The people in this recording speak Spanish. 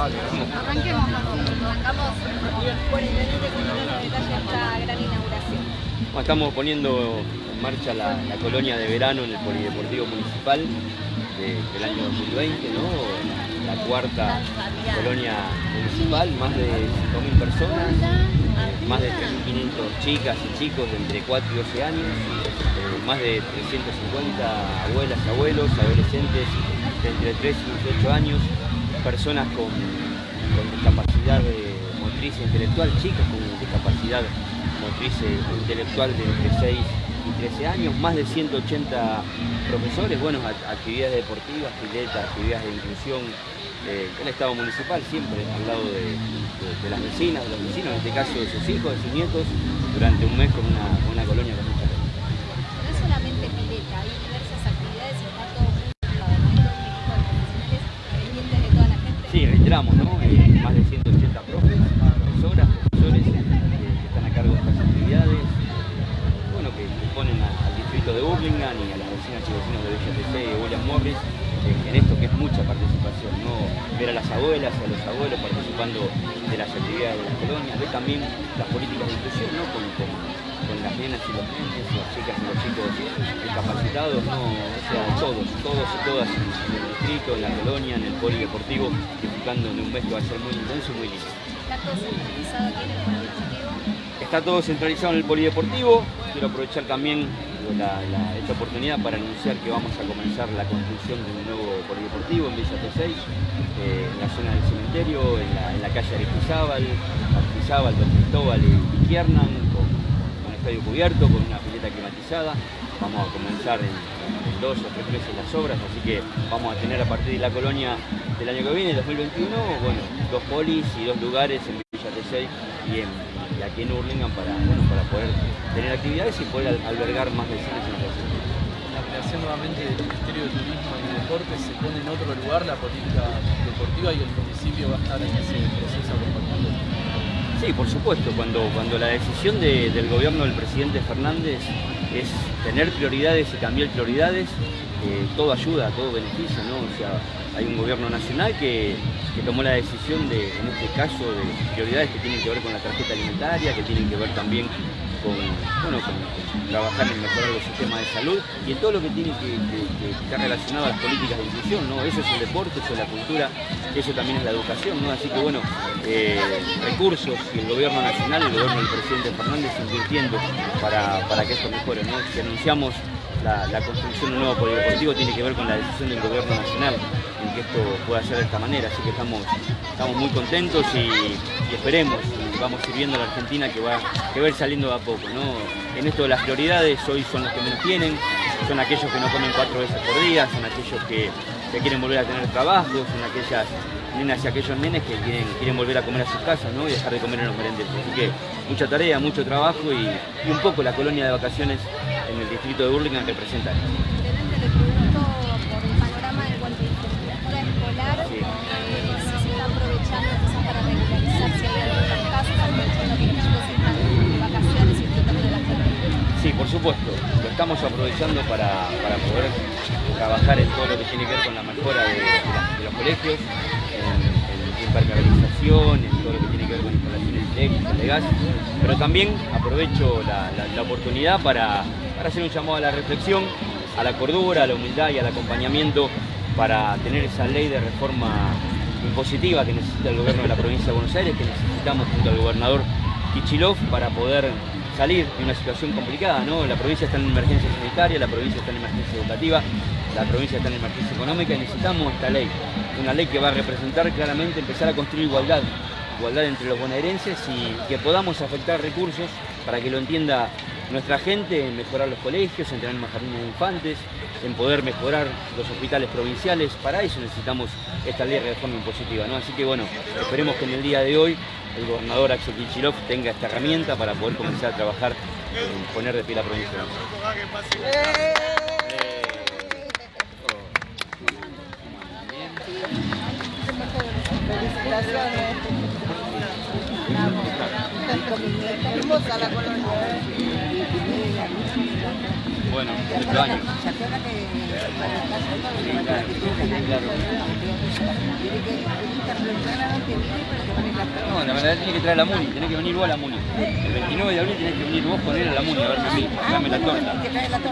Arranquemos, arrancamos por el detalle esta gran inauguración. estamos poniendo en marcha la, colonia de verano en el Polideportivo Municipal del año 2020, La cuarta colonia municipal, más de 5.000 personas, eh, más de 3.500 chicas y chicos de entre 4 y 12 años, eh, más de 350 abuelas, abuelos, adolescentes de entre 3 y 18 años, personas con, discapacidad motriz e intelectual, chicas con discapacidad motriz e intelectual de entre 6 y 13 años, más de 180 profesores, bueno, actividades deportivas, filetas, actividades de inclusión, eh, el Estado municipal siempre al lado de, las vecinas, de los vecinos, en este caso de sus hijos, de sus nietos, durante un mes con una, una colonia con Sí, reiteramos, ¿no? Eh, más de 180 profes, profesoras, profesores eh, que están a cargo de estas actividades, bueno, que, ponen al distrito de Burlingame y a las vecinas y vecinos de Villa TC y William Morris en esto que es mucha participación, ¿no? ver a las abuelas y a los abuelos participando de las actividades de las colonias, ver también las políticas de inclusión ¿no? con, las nenas y los nenes, las chicas y los chicos discapacitados, ¿no? o sea, todos, todos y todas en, el distrito, en la colonia, en el polideportivo, disfrutando de un mes que va a ser muy intenso y muy lindo. ¿Está todo centralizado aquí en el polideportivo? Está todo centralizado en el polideportivo, quiero aprovechar también esta oportunidad para anunciar que vamos a comenzar la construcción de un nuevo polideportivo en Villa T6, eh, en la zona del cementerio, en la, calle Aristizábal, Aristizábal, Don Cristóbal y con, un estadio cubierto, con una pileta climatizada. Vamos a comenzar en, dos o tres meses las obras, así que vamos a tener a partir de la colonia del año que viene, 2021, bueno, dos polis y dos lugares en Villa T6 y aquí en Hurlingham para, bueno, para poder tener actividades y poder albergar más vecinos en la ciudad. Nuevamente del Ministerio de Turismo y Deportes se pone en otro lugar la política deportiva y el municipio va a estar en ese proceso acompañando. Sí, por supuesto, cuando, cuando la decisión del gobierno del presidente Fernández es tener prioridades y cambiar prioridades, eh, todo ayuda, todo beneficia, ¿no? O sea, hay un gobierno nacional que, tomó la decisión de, en este caso, de prioridades que tienen que ver con la tarjeta alimentaria, que tienen que ver también con, bueno, trabajar en mejorar los sistemas de salud y en todo lo que tiene que, estar relacionado a las políticas de inclusión, ¿no? Eso es el deporte, eso es la cultura, eso también es la educación, ¿no? Así que bueno, eh, recursos y el gobierno nacional, el gobierno del presidente Fernández invirtiendo para, para que esto mejore, ¿no? Si anunciamos la, construcción de un nuevo polideportivo tiene que ver con la decisión del gobierno nacional en que esto pueda ser de esta manera, así que estamos, estamos muy contentos y, esperemos, vamos sirviendo a la Argentina que va, que va a ir saliendo de a poco. En esto de las prioridades, hoy son los que menos tienen, son aquellos que no comen cuatro veces por día, son aquellos que, quieren volver a tener trabajo, son aquellas nenas y aquellos nenes que quieren, quieren volver a comer a sus casas ¿no? y dejar de comer en los merenderos. Así que mucha tarea, mucho trabajo y, y un poco la colonia de vacaciones en el distrito de Burlingame representa. Intendente, le pregunto por el panorama en cuanto a infraestructura escolar, sí. Estamos aprovechando para, para, poder trabajar en todo lo que tiene que ver con la mejora de, los colegios, en, en impermeabilización, en todo lo que tiene que ver con instalaciones eléctricas, de gas, pero también aprovecho la, la oportunidad para para hacer un llamado a la reflexión, a la cordura, a la humildad y al acompañamiento para tener esa ley de reforma impositiva que necesita el gobierno de la provincia de Buenos Aires, que necesitamos junto al gobernador Kichilov para poder salir de una situación complicada. ¿no? La provincia está en emergencia sanitaria, la provincia está en emergencia educativa, la provincia está en emergencia económica y necesitamos esta ley, una ley que va a representar claramente empezar a construir igualdad, igualdad entre los bonaerenses y que podamos afectar recursos para que lo entienda nuestra gente en mejorar los colegios, en tener más jardines de infantes, en poder mejorar los hospitales provinciales. Para eso necesitamos esta ley de reforma impositiva. ¿no? Así que bueno, esperemos que en el día de hoy el gobernador Axel Kichilov tenga esta herramienta para poder comenzar a trabajar en poner de pie la provincia. Felicitaciones. Hermosa la colonia. Bueno, ocho años. ¿Se que No, la verdad tiene que traer a la Muni, tenés que venir vos a la Muni. El 29 de abril tenés que venir vos con él a la Muni a a mí, a. Que trae la torta.